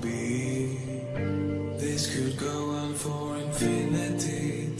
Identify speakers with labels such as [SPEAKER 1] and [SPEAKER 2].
[SPEAKER 1] be. This could go on for infinity.